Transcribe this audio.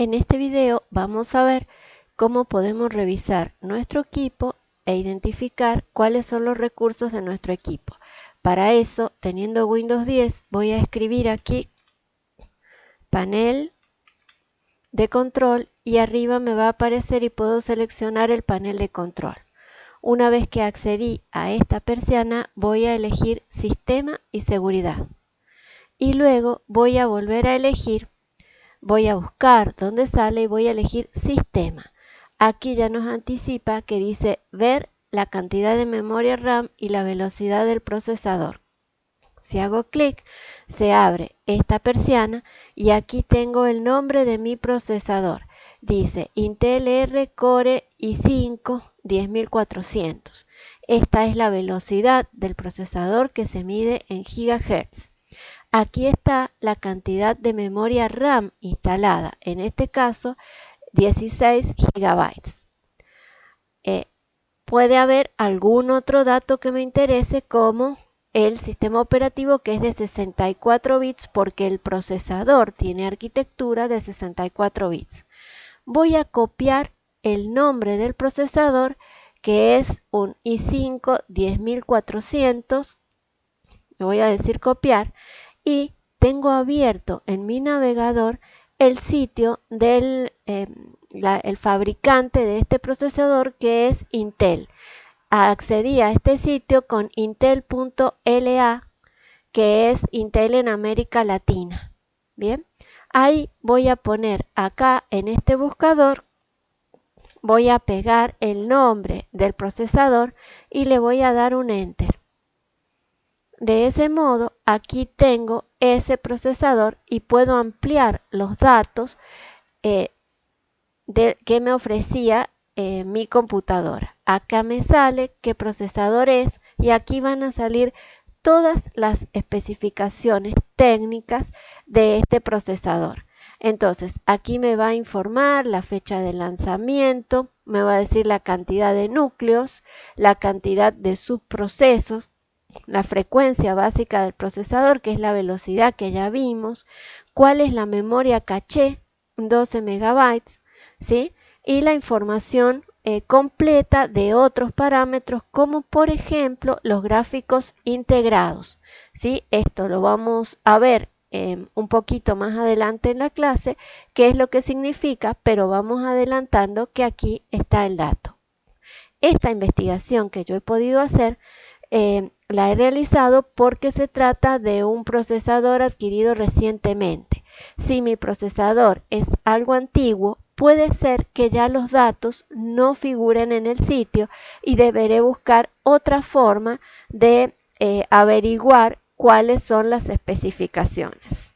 En este video vamos a ver cómo podemos revisar nuestro equipo e identificar cuáles son los recursos de nuestro equipo. Para eso, teniendo Windows 10, voy a escribir aquí panel de control y arriba me va a aparecer y puedo seleccionar el panel de control. Una vez que accedí a esta persiana, voy a elegir Sistema y Seguridad. Y luego voy a volver a elegir voy a buscar dónde sale y voy a elegir sistema. Aquí ya nos anticipa que dice ver la cantidad de memoria RAM y la velocidad del procesador. Si hago clic, se abre esta persiana y aquí tengo el nombre de mi procesador. Dice Intel R Core i5 10400. Esta es la velocidad del procesador que se mide en gigahertz. Aquí está la cantidad de memoria RAM instalada, en este caso 16 gigabytes. Eh, puede haber algún otro dato que me interese como el sistema operativo que es de 64 bits porque el procesador tiene arquitectura de 64 bits. Voy a copiar el nombre del procesador que es un i5 10400. Le voy a decir copiar y tengo abierto en mi navegador el sitio del em, el fabricante de este procesador que es Intel. Accedí a este sitio con intel.la que es Intel en América Latina. Bien, ahí voy a poner acá en este buscador voy a pegar el nombre del procesador y le voy a dar un enter. De ese modo, aquí tengo ese procesador y puedo ampliar los datos eh, que me ofrecía eh, mi computadora. Acá me sale qué procesador es y aquí van a salir todas las especificaciones técnicas de este procesador. Entonces, aquí me va a informar la fecha de lanzamiento, me va a decir la cantidad de núcleos, la cantidad de subprocesos, la frecuencia básica del procesador, que es la velocidad que ya vimos, cuál es la memoria caché, 12 megabytes, ¿sí? y la información eh, completa de otros parámetros, como por ejemplo los gráficos integrados. ¿sí? Esto lo vamos a ver em, un poquito más adelante en la clase, qué es lo que significa, pero vamos adelantando que aquí está el dato. Esta investigación que yo he podido hacer em, la he realizado porque se trata de un procesador adquirido recientemente. Si mi procesador es algo antiguo, puede ser que ya los datos no figuren en el sitio y deberé buscar otra forma de eh, averiguar cuáles son las especificaciones.